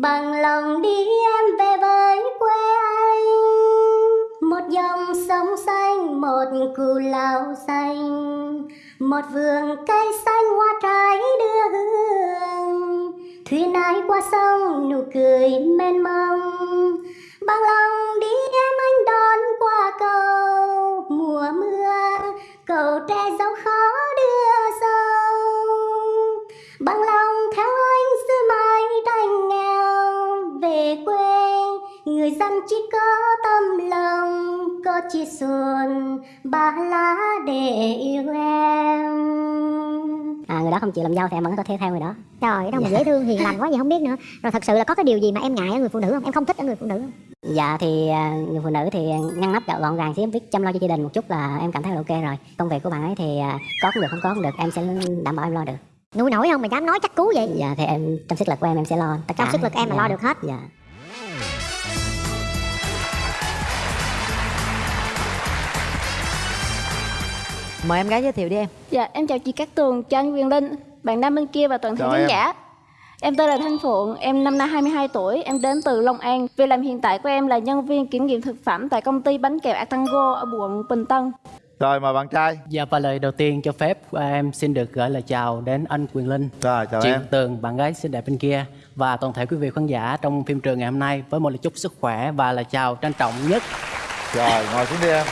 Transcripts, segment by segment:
Bằng lòng đi em về với quê anh. Một dòng sông xanh, một cù lao xanh. Một vườn cây xanh hoa trái đưa hương. Thuyền ai qua sông, nụ cười mênh mông. Bằng lòng đi em anh đón qua cầu. Mùa mưa, cầu tre dấu người dân chỉ có tâm lòng Có chia xuân ba lá để yêu em. À, người đó không chịu làm dâu thì em vẫn có thể theo người đó. Trời đâu mà Dạ. dễ thương hiền lành quá vậy không biết nữa. Rồi thật sự là có cái điều gì mà em ngại ở người phụ nữ không? Em không thích ở người phụ nữ không? dạ thì à, người phụ nữ thì ngăn nắp gọn gọn gàng xíu biết chăm lo cho gia đình một chút là em cảm thấy là ok rồi. Công việc của bạn ấy thì à, có cũng được không có cũng được em sẽ đảm bảo em lo được. Nuôi nổi không mà dám nói chắc cú vậy? Dạ thì em trong sức lực của em em sẽ lo tất cả. Trong sức lực em Dạ. lo được hết. Dạ Mời em gái giới thiệu đi em Dạ, em chào chị Cát Tường, chào anh Quyền Linh, bạn nam bên kia và toàn thể khán giả. Em tên là Thanh Phượng, em năm nay 22 tuổi, em đến từ Long An. Việc làm hiện tại của em là nhân viên kiểm nghiệm thực phẩm tại công ty bánh kẹo Atango ở quận Bình Tân. Rồi mời bạn trai. Dạ và lời đầu tiên cho phép à, em xin được gửi lời chào đến anh Quyền Linh, Rồi chào chị em. Tường, bạn gái xinh đẹp bên kia và toàn thể quý vị khán giả trong phim trường ngày hôm nay với một lời chúc sức khỏe và lời chào trân trọng nhất. Rồi ngồi xuống đi em.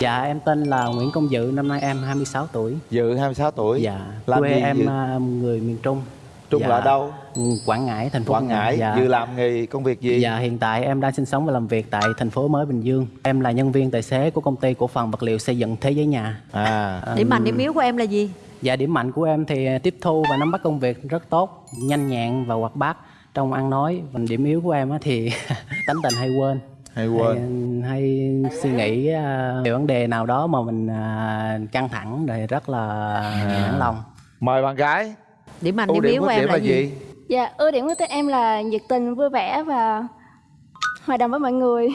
Dạ em tên là Nguyễn Công Dự, năm nay em 26 tuổi. Dự 26 tuổi. Dạ, Làm quê gì em Dự? à, người miền Trung. Trung Dạ, là ở đâu? ừ, Quảng Ngãi, thành phố Quảng Ngãi. Dạ. Dự làm nghề công việc gì? Dạ hiện tại em đang sinh sống và làm việc tại thành phố mới Bình Dương. Em là nhân viên tài xế của công ty cổ phần vật liệu xây dựng Thế giới nhà. À. Điểm mạnh điểm yếu của em là gì? Dạ điểm mạnh của em thì tiếp thu và nắm bắt công việc rất tốt, nhanh nhẹn và hoạt bát trong ăn nói. Còn điểm yếu của em á thì tánh tình hay quên. Hay quên. Hay, hay suy nghĩ uh, về vấn đề nào đó mà mình à, căng thẳng rồi rất là nản lòng. Mời bạn gái. Điểm mạnh điểm điểm yếu của em là là gì? gì? Dạ, ưu điểm của tụi em là nhiệt tình, vui vẻ và hòa đồng với mọi người.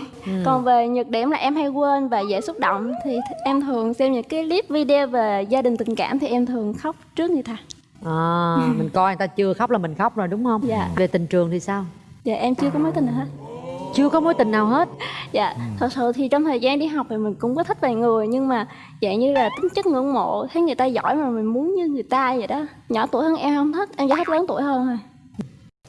Còn về nhược điểm là em hay quên và dễ xúc động thì th- em thường xem những cái clip video về gia đình tình cảm thì em thường khóc trước người ta. À, mình coi người ta chưa khóc là mình khóc rồi đúng không? Dạ. Về tình trường thì sao? Dạ, em chưa có mối tình nào hết. Chưa có mối tình nào hết Dạ, thật sự thì trong thời gian đi học thì mình cũng có thích vài người nhưng mà dạng như là tính chất ngưỡng mộ thấy người ta giỏi mà mình muốn như người ta vậy đó. Nhỏ tuổi hơn em không thích, em chỉ thích lớn tuổi hơn thôi.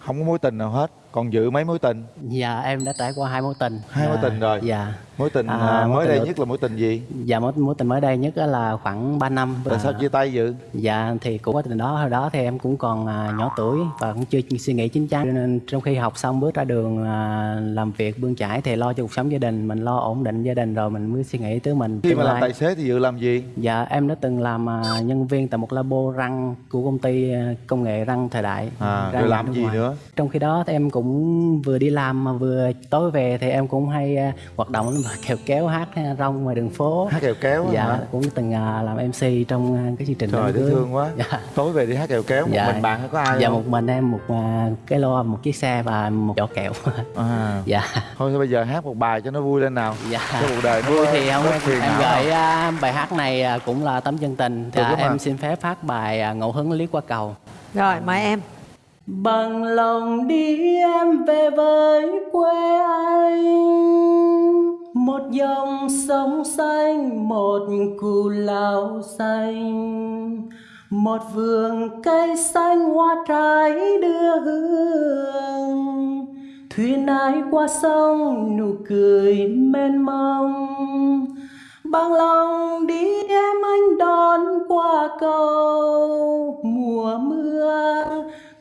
Không có mối tình nào hết. Còn dự mấy mối tình? Dạ em đã trải qua hai mối tình. Hai mối Dạ, tình rồi. Dạ. Mối tình À, à, mới tình đây nhất là mối tình gì? Dạ mối, mối tình mới đây nhất là khoảng 3 năm. Tại sao chia tay dự? Dạ thì cũng quá tình đó hồi đó thì em cũng còn à, nhỏ tuổi và cũng chưa suy nghĩ chín chắn nên trong khi học xong bước ra đường à, làm việc bươn chải thì lo cho cuộc sống gia đình mình lo ổn định gia đình rồi mình mới suy nghĩ tới mình Khi mà làm tài xế thì dự làm gì? Dạ em đã từng làm à, nhân viên tại một labo răng của công ty công nghệ răng thời đại À, răng rồi làm gì ngoài. nữa? Trong khi đó thì em cũng vừa đi làm mà vừa tối về thì em cũng hay hoạt động kèo kéo hát rong ngoài đường phố Hát kèo kéo dạ hả? cũng từng à, làm MC trong à, cái chương trình Trời dễ thương quá. Dạ. Tối về đi hát kèo kéo một Dạ. mình bạn hay có ai dạ không? một mình em một à, cái lo một chiếc xe và một giỏ kẹo À. dạ Thôi bây giờ hát một bài cho nó vui lên nào. dạ Cho cuộc đời vui thì không em, gửi bài hát này cũng là tấm chân tình Được dạ, à. em xin phép phát bài ngẫu hứng liếc qua cầu Rồi mời em Bằng lòng đi em về với quê anh một dòng sông xanh, một cù lao xanh. Một vườn cây xanh hoa trái đưa hương. Thuyền ái qua sông, nụ cười mênh mông. Bằng lòng đi em anh đón qua cầu. Mùa mưa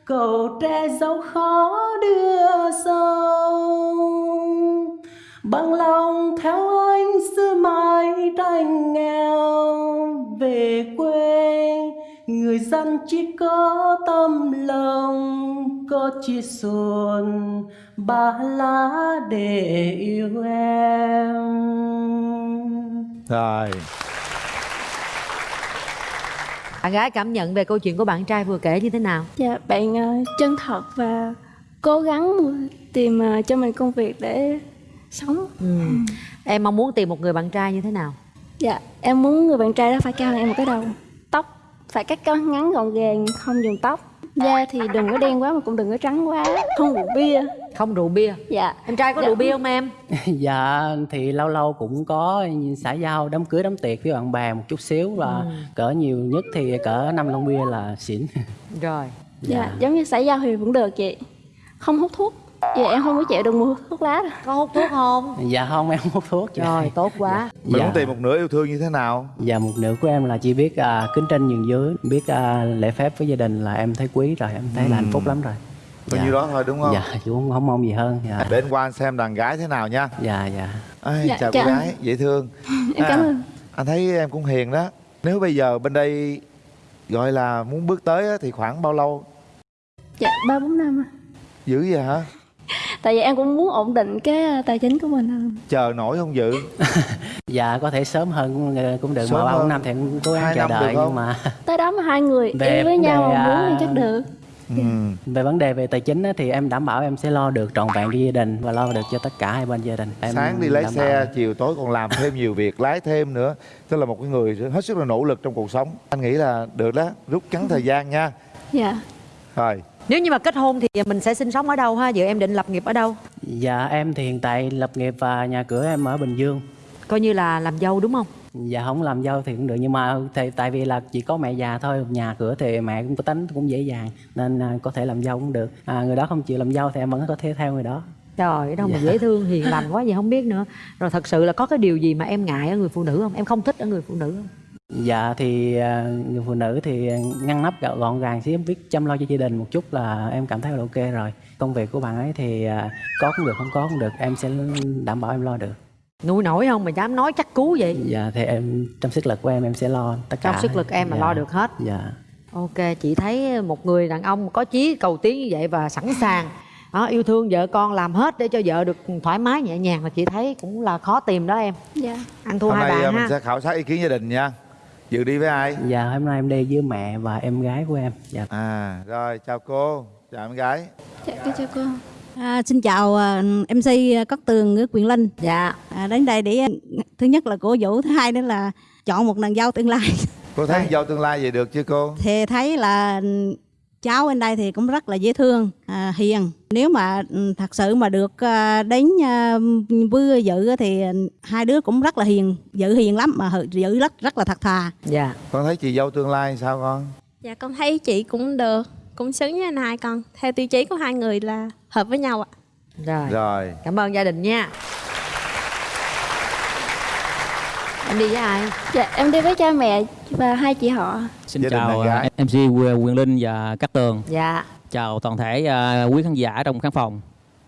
cầu tre dấu khó đưa sông. Bằng lòng theo anh xưa mãi tranh nghèo Về quê người dân chỉ có tâm lòng Có chia xuân ba lá để yêu em Rồi. Bạn gái cảm nhận về câu chuyện của bạn trai vừa kể như thế nào? Dạ, bạn ờ, chân thật và cố gắng tìm ờ, cho mình công việc để sống. Ừ. Em mong muốn tìm một người bạn trai như thế nào? Dạ, em muốn người bạn trai đó phải cao hơn em một cái đầu. Tóc phải cắt cao ngắn gọn gàng, không dùng tóc. Da thì đừng có đen quá mà cũng đừng có trắng quá Không rượu bia không rượu bia Dạ em trai có Dạ. rượu bia không em dạ thì lâu lâu cũng có xã giao đám cưới đám tiệc với bạn bè một chút xíu và cỡ nhiều nhất thì cỡ năm lon bia là xỉn rồi Dạ, giống như xã giao thì vẫn được chị Không hút thuốc Dạ em không có chịu được mùi thuốc lá đâu. Có hút thuốc không? Dạ không em không hút thuốc. Chị. rồi tốt quá. Mình Dạ. muốn tìm một nửa yêu thương như thế nào? Dạ một nửa của em là chỉ biết à, kính trên nhường dưới biết à, lễ phép với gia đình là em thấy quý rồi em thấy là hạnh phúc lắm rồi. Bao nhiêu đó thôi đúng không? Dạ chứ không, không mong gì hơn dạ. Để anh qua anh xem đàn gái thế nào nha. Dạ dạ. Ai, Dạ, chào cô gái dễ thương. Em cảm ơn. anh thấy em cũng hiền đó. Nếu bây giờ bên đây gọi là muốn bước tới á, thì khoảng bao lâu? Dạ, ba bốn năm à. dữ vậy hả Tại vì em cũng muốn ổn định cái ờ, tài chính của mình hơn chờ nổi không dự? Dạ có thể sớm hơn cũng, cũng được Sớm mà ba bốn năm thì em cố gắng chờ đợi nhưng mà Tới đó mà hai người Về yêu với nhau đề, mà muốn à, thì chắc được. Ừ. về vấn đề về tài chính á, thì em đảm bảo em sẽ lo được trọn vẹn cho gia đình và lo được cho tất cả hai bên gia đình. Em sáng đi lấy đảm xe bảo. chiều tối còn làm thêm nhiều việc lái thêm nữa. Tức là một cái người hết sức là nỗ lực trong cuộc sống. Anh nghĩ là được đó rút ngắn thời gian nha. Dạ. Rồi nếu như mà kết hôn thì mình sẽ sinh sống ở đâu ha? Giờ em định lập nghiệp ở đâu? Dạ em thì hiện tại lập nghiệp và nhà cửa em ở bình dương. Coi như là làm dâu đúng không? Dạ không làm dâu thì cũng được nhưng mà thì, tại vì là chỉ có mẹ già thôi nhà cửa thì mẹ cũng có tính cũng dễ dàng nên à, có thể làm dâu cũng được. À, người đó không chịu làm dâu thì em vẫn có thể theo người đó. Trời đâu mà dễ thương hiền lành quá vậy không biết nữa. Rồi thật sự là có cái điều gì mà em ngại ở người phụ nữ không? Em không thích ở người phụ nữ không dạ thì à, người phụ nữ thì ngăn nắp gọn gọn gàng xíu biết chăm lo cho gia đình một chút là em cảm thấy là ok rồi. Công việc của bạn ấy thì à, có cũng được không có cũng được em sẽ đảm bảo em lo được. Nuôi nổi không mà dám nói chắc cú vậy? Dạ thì em trong sức lực của em em sẽ lo tất cả. trong sức lực em mà Dạ, lo được hết. Dạ. Ok chị thấy một người đàn ông có chí cầu tiến như vậy và sẵn sàng. Đó, yêu thương vợ con làm hết để cho vợ được thoải mái nhẹ nhàng là chị thấy cũng là khó tìm đó em. Dạ. Ăn thua hôm hai nay à, bạn mình ha. sẽ khảo sát ý kiến gia đình nha dự đi với ai? Dạ hôm nay em đi với mẹ và em gái của em. Dạ. À rồi chào cô. Chào em gái. Dạ, con chào cô. À, xin chào à, MC Cát Tường ở Quyền Linh. dạ. À, đến đây để thứ nhất là cổ vũ, thứ hai nữa là chọn một nàng dâu tương lai. cô thấy dâu tương lai vậy được chưa cô? Thì thấy là cháu bên đây thì cũng rất là dễ thương, à, hiền. Nếu mà ừ, thật sự mà được à, đến à, vừa dự á thì hai đứa cũng rất là hiền, dự hiền lắm mà dự rất rất là thật thà. dạ con thấy chị dâu tương lai sao con Dạ con thấy chị cũng được, cũng xứng với anh hai con. Theo tiêu chí của hai người là hợp với nhau ạ. rồi rồi cảm ơn gia đình nha em đi với ai Dạ em đi với cha mẹ và hai chị họ Xin Gia chào bạn à, MC Quyền Linh và Cát Tường. dạ Chào toàn thể à, quý khán giả trong khán phòng.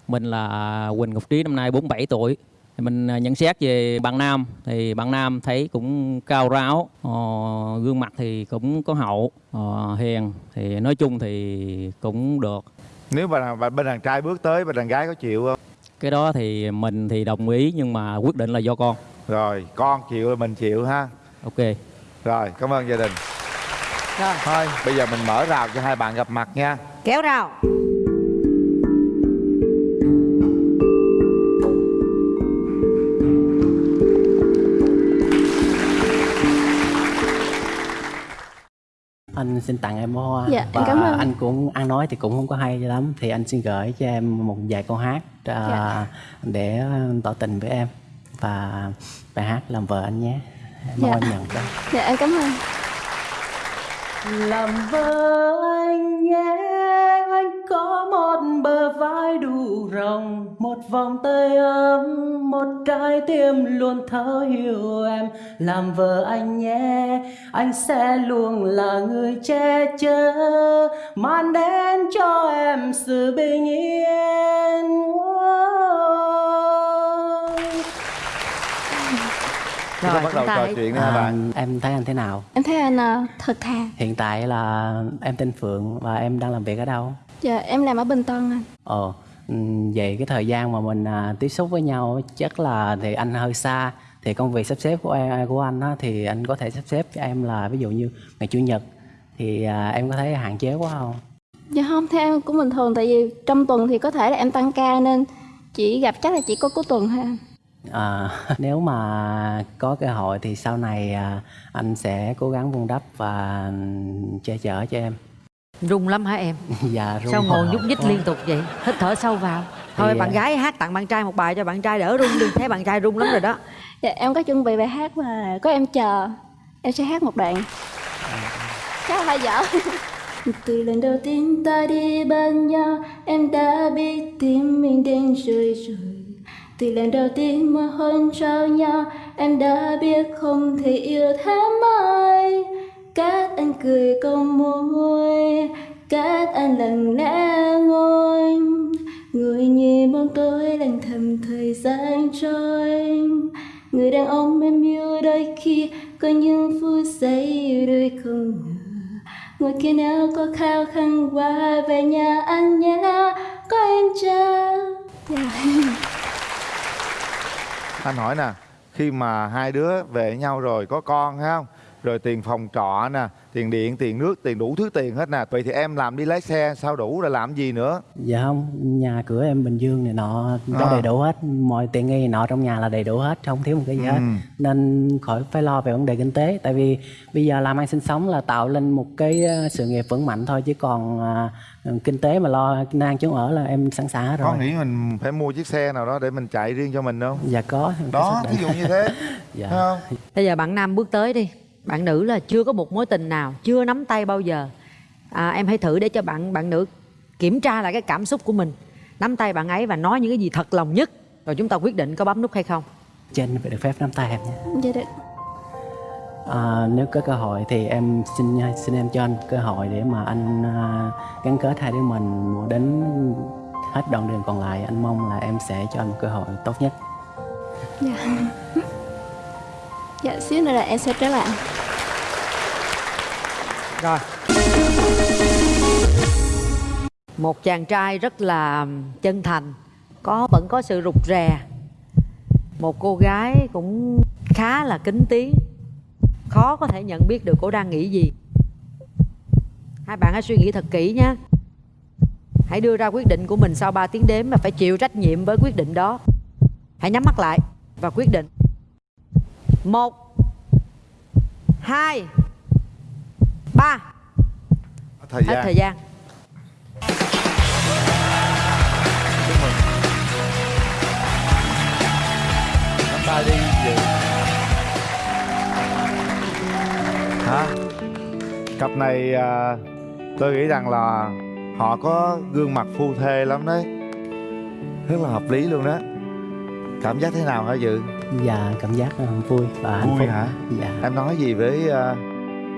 Mình là Quỳnh Ngọc Trí năm nay 47 tuổi. Mình à, nhận xét về bạn nam thì bạn nam thấy cũng cao ráo, ờ, gương mặt thì cũng có hậu, ờ, hiền thì nói chung thì cũng được. nếu mà bên đàn trai bước tới bên đàn gái có chịu không Cái đó thì mình thì đồng ý nhưng mà quyết định là do con. Rồi con chịu là mình chịu ha. Ok. rồi cảm ơn gia đình. Rồi. Thôi bây giờ mình mở rào cho hai bạn gặp mặt nha. Kéo rào. Anh xin tặng em hoa. Dạ, em và cảm ơn. anh cũng ăn nói thì cũng không có hay cho lắm. Thì anh xin gửi cho em một vài câu hát à, Dạ. để tỏ tình với em và bài hát làm vợ anh nhé. Mong Dạ. em nhận đó. Dạ em cảm ơn. Làm vợ anh nhé anh có một bờ vai đủ rộng một vòng tay ấm một trái tim luôn thấu hiểu em. Làm vợ anh nhé anh sẽ luôn là người che chở mang đến cho em sự bình yên chúng ta bắt đầu trò chuyện đi hai bạn. À, em thấy anh thế nào? Em thấy anh ờ, thật thà. Hiện tại là em tên phượng và em đang làm việc ở đâu? Dạ em làm ở Bình Tân anh. Ờ, ừm, về cái thời gian mà mình à, tiếp xúc với nhau chắc là thì anh hơi xa. Thì công việc sắp xếp của em, của anh á, thì anh có thể sắp xếp cho em là ví dụ như ngày chủ nhật. Thì à, em có thấy hạn chế quá không? Dạ không, theo em cũng bình thường. Tại vì trong tuần thì có thể là em tăng ca Nên chỉ gặp chắc là chỉ có cuối tuần thôi anh À, nếu mà có cơ hội thì sau này à, anh sẽ cố gắng vun đắp và che chở cho em. rung lắm hả em? Dạ run sao ngồi nhúc nhích liên tục vậy? Hít thở sâu vào. Thôi Thì, bạn à, gái hát tặng bạn trai một bài cho bạn trai đỡ rung đi. Thấy bạn trai rung lắm rồi đó. Dạ, em có chuẩn bị bài hát mà có em chờ. Em sẽ hát một đoạn. Chắc là hơi dở. Từ lần đầu tiên ta đi bên nhau Em đã biết tim mình đang rơi rồi từ lần đầu tiên mà hôn trao nhau, Em đã biết không thể yêu thêm ai các anh cười câu môi, các anh lặng lẽ ngồi. Ngồi nhìn bóng tối lặng thầm thời gian trôi. Người đàn ông em yêu đôi khi Có những phút giây yêu đôi không ngờ. Ngồi kia nếu có khao khát qua về nhà anh nhé, Có em chờ Dạ anh hỏi nè, khi mà hai đứa về với nhau rồi có con hay không? Rồi tiền phòng trọ nè tiền điện tiền nước tiền đủ thứ tiền hết nè. Vậy thì em làm đi lái xe sao đủ rồi làm gì nữa? Dạ không nhà cửa em bình dương này nọ có À. đầy đủ hết. Mọi tiện nghi nọ trong nhà là đầy đủ hết không thiếu một cái gì hết. Ừ. nên khỏi phải lo về vấn đề kinh tế. Tại vì bây giờ làm ăn sinh sống là tạo lên một cái ờ, sự nghiệp vững mạnh thôi. Chứ còn à, kinh tế mà lo nan chỗ ở là em sẵn sàng hết có rồi. nghĩ mình phải mua chiếc xe nào đó để mình chạy riêng cho mình không? Dạ có có đó ví dụ như thế. Dạ. Không? Bây giờ bạn nam bước tới đi bạn nữ là chưa có một mối tình nào chưa nắm tay bao giờ. À, em hãy thử để cho bạn bạn nữ kiểm tra lại cái cảm xúc của mình. Nắm tay bạn ấy và nói những cái gì thật lòng nhất. Rồi chúng ta quyết định có bấm nút hay không. Trên phải được phép nắm tay em nha Dạ được. À, nếu có cơ hội thì em xin xin em cho anh cơ hội để mà anh à, gắn kết hai đứa mình đến hết đoạn đường còn lại. Anh mong là em sẽ cho anh một cơ hội tốt nhất. Dạ. Dạ xíu nữa là em sẽ trở lại rồi. Một chàng trai rất là chân thành, có, vẫn có sự rụt rè. Một cô gái cũng khá là kính tiếng, khó có thể nhận biết được cô đang nghĩ gì. Hai bạn hãy suy nghĩ thật kỹ nhé. Hãy đưa ra quyết định của mình sau 3 tiếng đếm và phải chịu trách nhiệm với quyết định đó. Hãy nhắm mắt lại và quyết định. Một, hai ba. Thời hết gian. thời gian. Chúc mừng nắm tay đi dự hả? Cặp này à, tôi nghĩ rằng là họ có gương mặt phu thê lắm đấy. Rất là hợp lý luôn đó. Cảm giác thế nào hả dự? Và cảm giác ờ, vui và hạnh Vui phúc. hả? dạ. Em nói gì với à,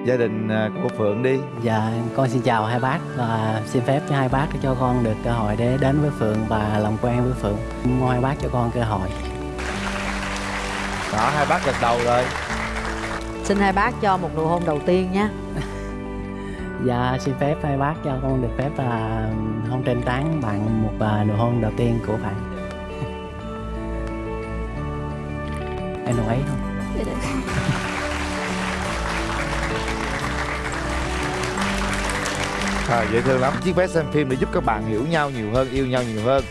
gia đình à, của phượng đi. Dạ con xin chào hai bác và xin phép cho hai bác cho con được cơ hội để đến với phượng và làm quen với phượng. Mong hai bác cho con cơ hội. Đó hai bác gật đầu rồi. Xin hai bác cho một nụ hôn đầu tiên nhé. Dạ xin phép hai bác cho con được phép là hôn trên trán bạn một à, nụ hôn đầu tiên của bạn. Em đồng ý không? Dạ được à, dễ thương lắm. Chiếc vé xem phim để giúp các bạn hiểu nhau nhiều hơn yêu nhau nhiều hơn.